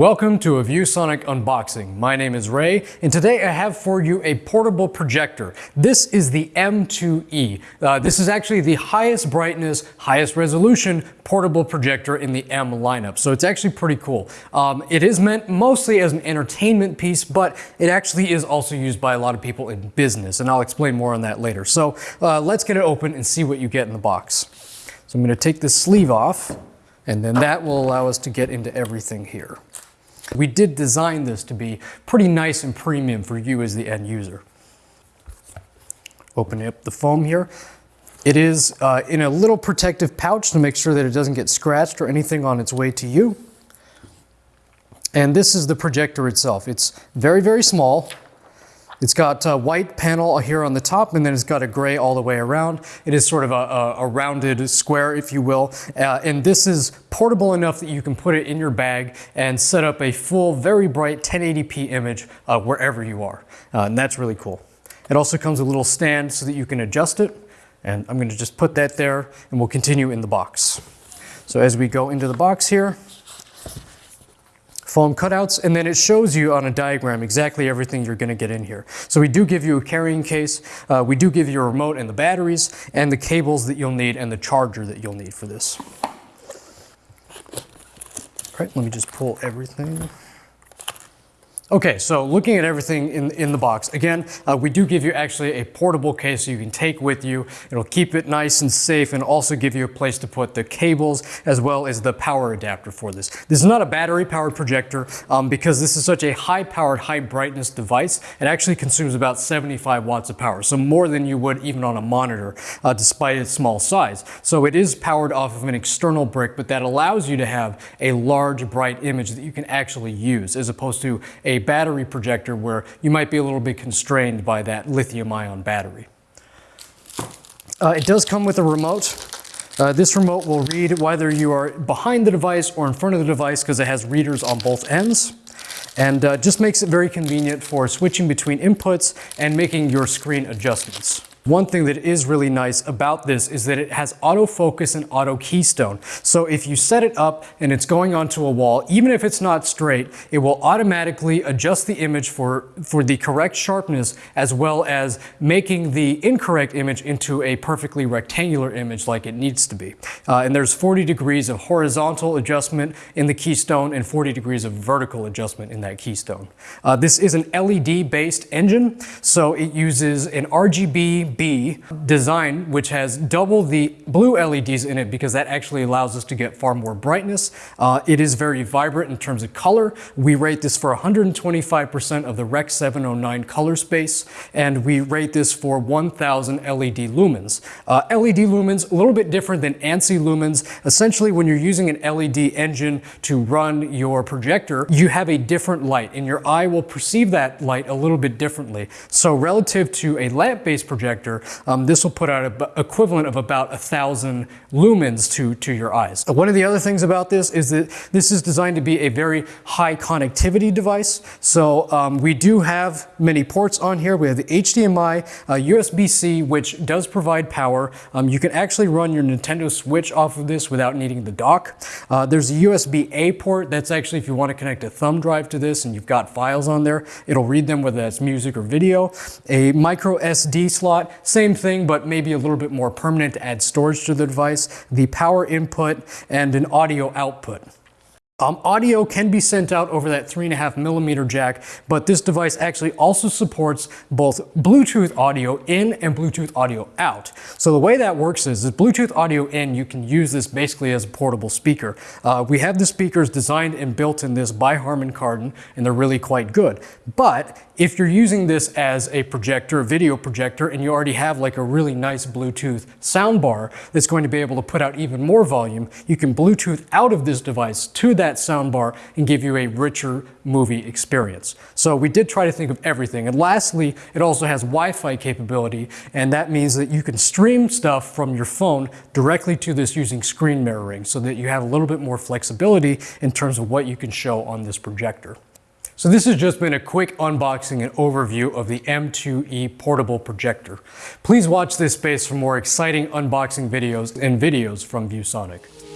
Welcome to a ViewSonic unboxing. My name is Ray, and today I have for you a portable projector. This is the M2E. Uh, this is actually the highest brightness, highest resolution portable projector in the M lineup, so it's actually pretty cool. Um, it is meant mostly as an entertainment piece, but it actually is also used by a lot of people in business, and I'll explain more on that later. So uh, let's get it open and see what you get in the box. So I'm going to take this sleeve off. And then that will allow us to get into everything here. We did design this to be pretty nice and premium for you as the end user. Opening up the foam here. It is uh, in a little protective pouch to make sure that it doesn't get scratched or anything on its way to you. And this is the projector itself. It's very, very small. It's got a white panel here on the top and then it's got a gray all the way around. It is sort of a, a, a rounded square, if you will. Uh, and this is portable enough that you can put it in your bag and set up a full, very bright 1080p image uh, wherever you are. Uh, and that's really cool. It also comes with a little stand so that you can adjust it. And I'm gonna just put that there and we'll continue in the box. So as we go into the box here, foam cutouts, and then it shows you on a diagram exactly everything you're gonna get in here. So we do give you a carrying case, uh, we do give you a remote and the batteries, and the cables that you'll need, and the charger that you'll need for this. All right, let me just pull everything. Okay, so looking at everything in, in the box, again, uh, we do give you actually a portable case you can take with you. It'll keep it nice and safe and also give you a place to put the cables as well as the power adapter for this. This is not a battery powered projector um, because this is such a high powered, high brightness device. It actually consumes about 75 watts of power, so more than you would even on a monitor uh, despite its small size. So it is powered off of an external brick, but that allows you to have a large, bright image that you can actually use as opposed to a battery projector where you might be a little bit constrained by that lithium ion battery. Uh, it does come with a remote. Uh, this remote will read whether you are behind the device or in front of the device because it has readers on both ends and uh, just makes it very convenient for switching between inputs and making your screen adjustments. One thing that is really nice about this is that it has autofocus and auto keystone. So if you set it up and it's going onto a wall, even if it's not straight, it will automatically adjust the image for, for the correct sharpness as well as making the incorrect image into a perfectly rectangular image like it needs to be. Uh, and there's 40 degrees of horizontal adjustment in the keystone and 40 degrees of vertical adjustment in that keystone. Uh, this is an LED based engine, so it uses an RGB B design, which has double the blue LEDs in it because that actually allows us to get far more brightness. Uh, it is very vibrant in terms of color. We rate this for 125% of the Rec 709 color space, and we rate this for 1000 LED lumens. Uh, LED lumens, a little bit different than ANSI lumens. Essentially, when you're using an LED engine to run your projector, you have a different light, and your eye will perceive that light a little bit differently. So relative to a lamp-based projector, um, this will put out an equivalent of about a thousand lumens to, to your eyes. One of the other things about this is that this is designed to be a very high connectivity device. So um, we do have many ports on here. We have the HDMI, uh, USB-C, which does provide power. Um, you can actually run your Nintendo Switch off of this without needing the dock. Uh, there's a USB-A port. That's actually if you want to connect a thumb drive to this and you've got files on there, it'll read them whether that's music or video. A micro SD slot same thing, but maybe a little bit more permanent to add storage to the device, the power input, and an audio output. Um, audio can be sent out over that three and a half millimeter jack, but this device actually also supports both Bluetooth audio in and Bluetooth audio out. So the way that works is, is Bluetooth audio in, you can use this basically as a portable speaker. Uh, we have the speakers designed and built in this by Harman Kardon, and they're really quite good. But if you're using this as a projector, a video projector, and you already have like a really nice Bluetooth soundbar that's going to be able to put out even more volume, you can Bluetooth out of this device to that soundbar and give you a richer movie experience. So we did try to think of everything. And lastly, it also has Wi-Fi capability, and that means that you can stream stuff from your phone directly to this using screen mirroring so that you have a little bit more flexibility in terms of what you can show on this projector. So this has just been a quick unboxing and overview of the M2E portable projector. Please watch this space for more exciting unboxing videos and videos from ViewSonic.